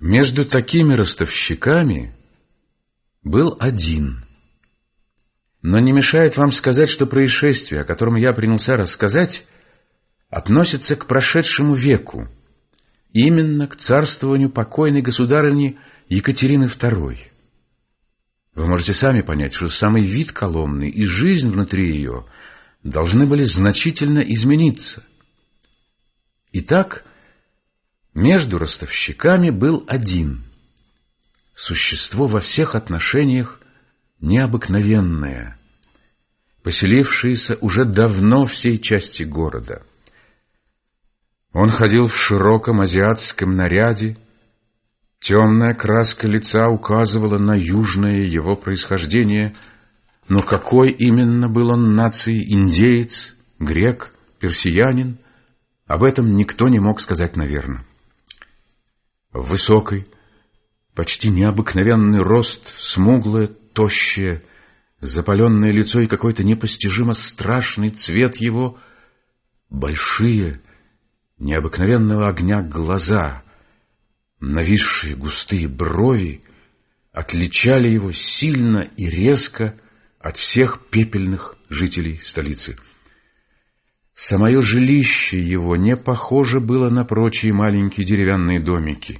Между такими ростовщиками был один. Но не мешает вам сказать, что происшествие, о котором я принялся рассказать, относится к прошедшему веку, именно к царствованию покойной государыни Екатерины II. Вы можете сами понять, что самый вид Коломны и жизнь внутри ее должны были значительно измениться. Итак, между ростовщиками был один. Существо во всех отношениях необыкновенное, поселившееся уже давно всей части города. Он ходил в широком азиатском наряде, темная краска лица указывала на южное его происхождение, но какой именно был он нации, индеец, грек, персиянин, об этом никто не мог сказать наверное. Высокий, почти необыкновенный рост, смуглое, тощее, запаленное лицо и какой-то непостижимо страшный цвет его, большие, необыкновенного огня глаза, нависшие густые брови, отличали его сильно и резко от всех пепельных жителей столицы – Самое жилище его не похоже было на прочие маленькие деревянные домики.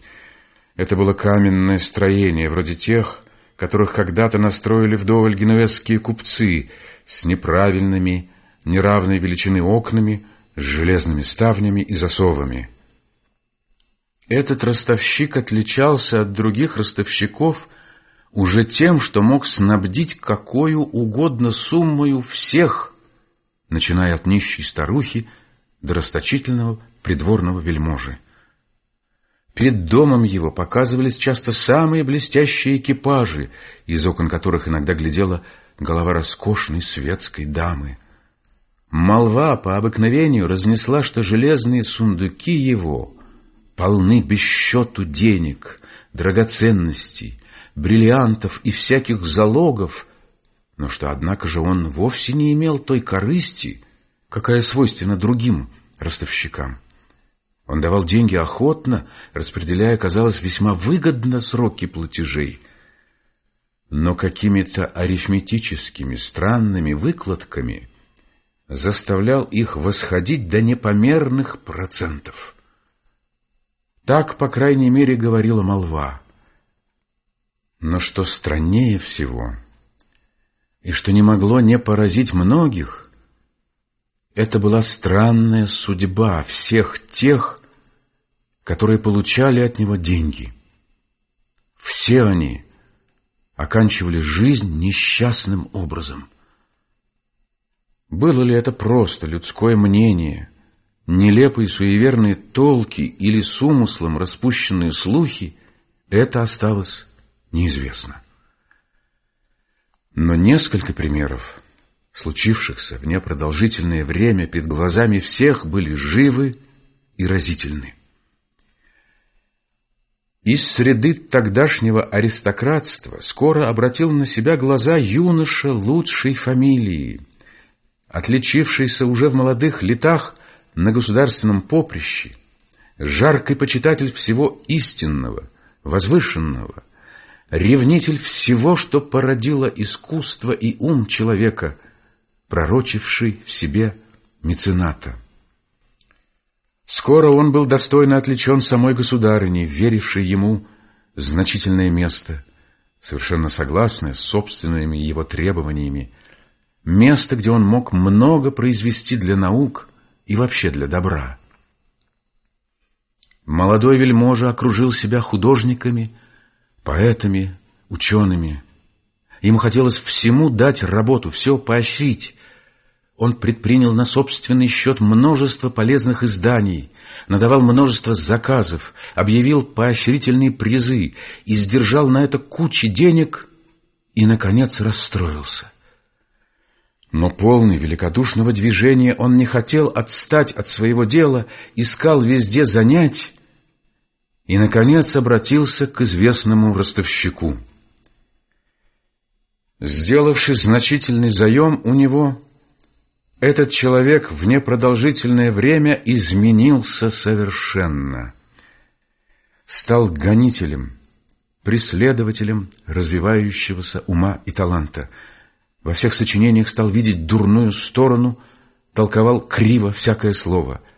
Это было каменное строение, вроде тех, которых когда-то настроили вдоволь генуэзские купцы, с неправильными, неравной величины окнами, с железными ставнями и засовами. Этот ростовщик отличался от других ростовщиков уже тем, что мог снабдить какую угодно суммою всех, начиная от нищей старухи до расточительного придворного вельможи. Перед домом его показывались часто самые блестящие экипажи, из окон которых иногда глядела голова роскошной светской дамы. Молва по обыкновению разнесла, что железные сундуки его полны без счету денег, драгоценностей, бриллиантов и всяких залогов, но что, однако же, он вовсе не имел той корысти, какая свойственна другим ростовщикам. Он давал деньги охотно, распределяя, казалось, весьма выгодно сроки платежей. Но какими-то арифметическими странными выкладками заставлял их восходить до непомерных процентов. Так, по крайней мере, говорила молва. Но что страннее всего — и что не могло не поразить многих, это была странная судьба всех тех, которые получали от него деньги. Все они оканчивали жизнь несчастным образом. Было ли это просто людское мнение, нелепые суеверные толки или с умыслом распущенные слухи, это осталось неизвестно. Но несколько примеров, случившихся в непродолжительное время перед глазами всех, были живы и разительны. Из среды тогдашнего аристократства скоро обратил на себя глаза юноша лучшей фамилии, отличившийся уже в молодых летах на государственном поприще, жаркий почитатель всего истинного, возвышенного, ревнитель всего, что породило искусство и ум человека, пророчивший в себе мецената. Скоро он был достойно отличен самой государыней, верившей ему значительное место, совершенно согласное с собственными его требованиями, место, где он мог много произвести для наук и вообще для добра. Молодой вельможа окружил себя художниками, поэтами, учеными. Ему хотелось всему дать работу, все поощрить. Он предпринял на собственный счет множество полезных изданий, надавал множество заказов, объявил поощрительные призы и сдержал на это кучи денег и, наконец, расстроился. Но полный великодушного движения он не хотел отстать от своего дела, искал везде занять и, наконец, обратился к известному ростовщику. Сделавший значительный заем у него, этот человек в непродолжительное время изменился совершенно. стал гонителем, преследователем развивающегося ума и таланта. Во всех сочинениях стал видеть дурную сторону, толковал криво всякое слово –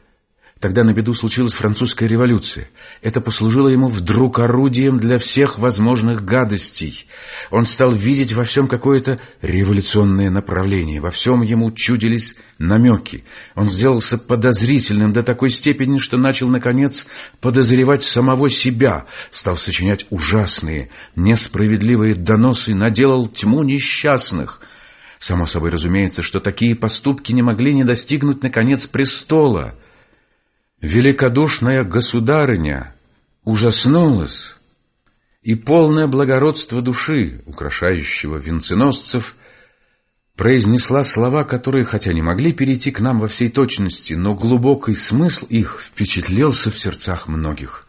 Тогда на беду случилась французская революция. Это послужило ему вдруг орудием для всех возможных гадостей. Он стал видеть во всем какое-то революционное направление. Во всем ему чудились намеки. Он сделался подозрительным до такой степени, что начал, наконец, подозревать самого себя. Стал сочинять ужасные, несправедливые доносы, наделал тьму несчастных. Само собой разумеется, что такие поступки не могли не достигнуть, наконец, престола — Великодушная государыня ужаснулась, и полное благородство души, украшающего венценосцев, произнесла слова, которые, хотя не могли перейти к нам во всей точности, но глубокий смысл их впечатлился в сердцах многих.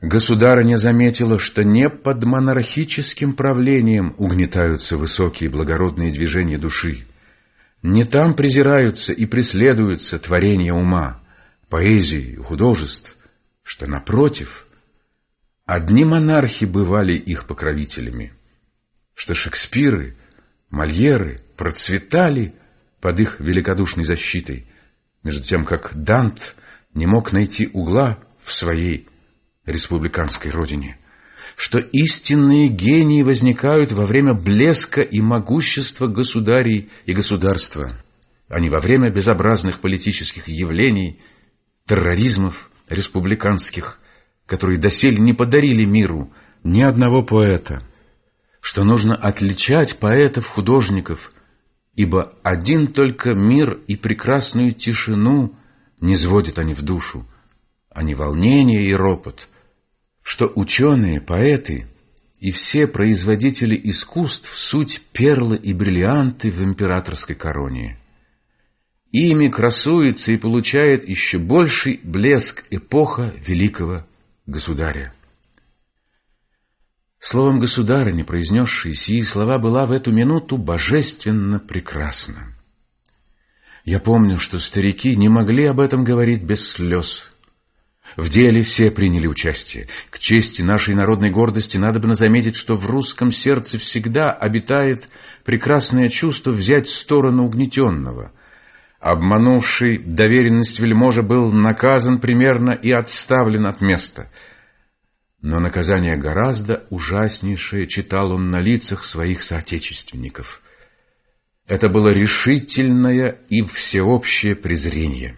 Государыня заметила, что не под монархическим правлением угнетаются высокие благородные движения души, не там презираются и преследуются творения ума, поэзии, художеств, что, напротив, одни монархи бывали их покровителями, что Шекспиры, Мольеры процветали под их великодушной защитой, между тем как Дант не мог найти угла в своей республиканской родине, что истинные гении возникают во время блеска и могущества государей и государства, а не во время безобразных политических явлений – терроризмов республиканских, которые доселе не подарили миру ни одного поэта, что нужно отличать поэтов-художников, ибо один только мир и прекрасную тишину не сводят они в душу, а не волнение и ропот, что ученые, поэты и все производители искусств суть перлы и бриллианты в императорской короне. Ими красуется и получает еще больший блеск эпоха великого государя. Словом государыня, произнесшей сии слова, была в эту минуту божественно прекрасна. Я помню, что старики не могли об этом говорить без слез. В деле все приняли участие. К чести нашей народной гордости надо бы заметить, что в русском сердце всегда обитает прекрасное чувство взять сторону угнетенного – Обманувший доверенность вельможа был наказан примерно и отставлен от места. Но наказание гораздо ужаснейшее читал он на лицах своих соотечественников. Это было решительное и всеобщее презрение.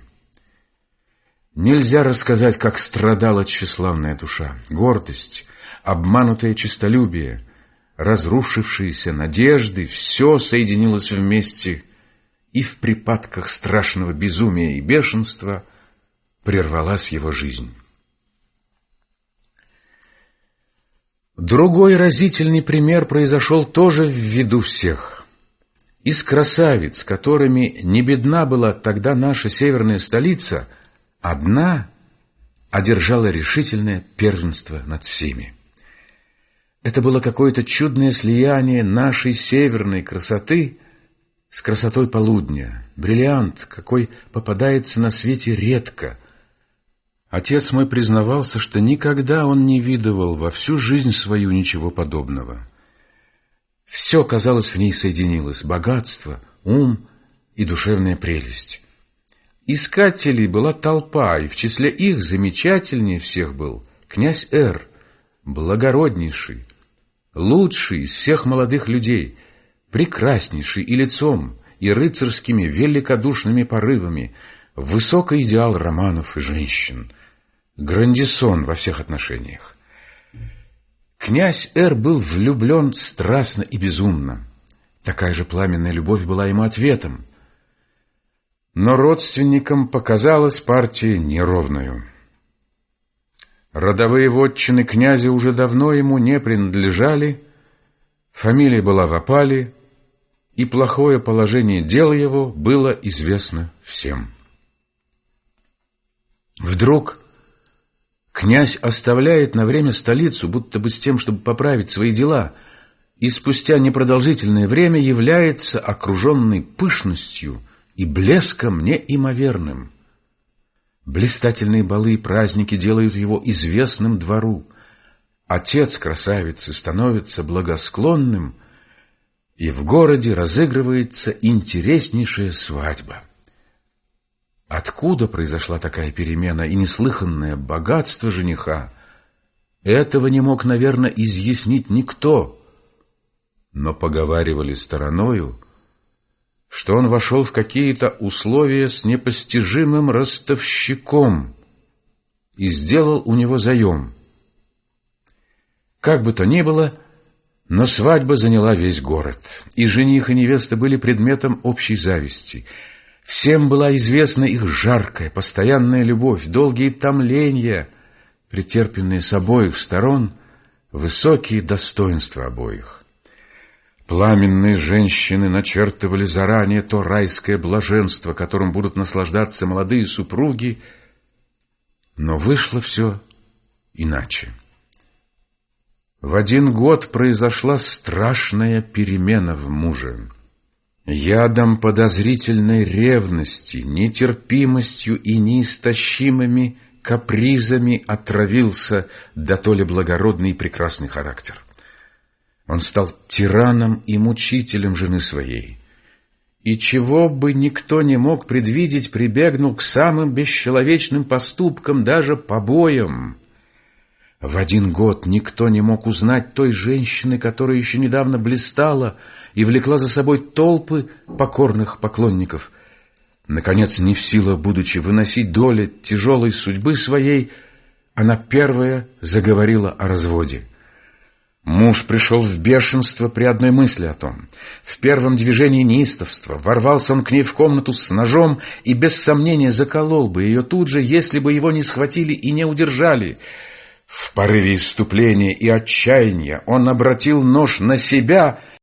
Нельзя рассказать, как страдала тщеславная душа, гордость, обманутое честолюбие, разрушившиеся надежды, все соединилось вместе — и в припадках страшного безумия и бешенства прервалась его жизнь. Другой разительный пример произошел тоже в виду всех. Из красавиц, которыми не бедна была тогда наша северная столица, одна одержала решительное первенство над всеми. Это было какое-то чудное слияние нашей северной красоты с красотой полудня, бриллиант, какой попадается на свете редко. Отец мой признавался, что никогда он не видывал во всю жизнь свою ничего подобного. Все, казалось, в ней соединилось — богатство, ум и душевная прелесть. Искателей была толпа, и в числе их замечательнее всех был князь Эр, благороднейший, лучший из всех молодых людей — прекраснейший и лицом, и рыцарскими великодушными порывами, высокий идеал романов и женщин, грандисон во всех отношениях. Князь Эр был влюблен страстно и безумно. Такая же пламенная любовь была ему ответом. Но родственникам показалась партия неровную. Родовые вотчины князя уже давно ему не принадлежали, фамилия была в опале, и плохое положение дел его было известно всем. Вдруг князь оставляет на время столицу, будто бы с тем, чтобы поправить свои дела, и спустя непродолжительное время является окруженный пышностью и блеском неимоверным. Блистательные балы и праздники делают его известным двору. Отец красавицы становится благосклонным, и в городе разыгрывается интереснейшая свадьба. Откуда произошла такая перемена и неслыханное богатство жениха, этого не мог, наверное, изъяснить никто. Но поговаривали стороною, что он вошел в какие-то условия с непостижимым ростовщиком и сделал у него заем. Как бы то ни было, но свадьба заняла весь город, и жених и невеста были предметом общей зависти. Всем была известна их жаркая, постоянная любовь, долгие томления — претерпенные с обоих сторон, высокие достоинства обоих. Пламенные женщины начертывали заранее то райское блаженство, которым будут наслаждаться молодые супруги, но вышло все иначе. В один год произошла страшная перемена в муже. Ядом подозрительной ревности, нетерпимостью и неистощимыми капризами отравился да то ли благородный и прекрасный характер. Он стал тираном и мучителем жены своей. И чего бы никто не мог предвидеть, прибегнул к самым бесчеловечным поступкам, даже побоям. В один год никто не мог узнать той женщины, которая еще недавно блистала и влекла за собой толпы покорных поклонников – Наконец, не в силах, будучи выносить доли тяжелой судьбы своей, она первая заговорила о разводе. Муж пришел в бешенство при одной мысли о том. В первом движении неистовства ворвался он к ней в комнату с ножом и без сомнения заколол бы ее тут же, если бы его не схватили и не удержали. В порыве иступления и отчаяния он обратил нож на себя —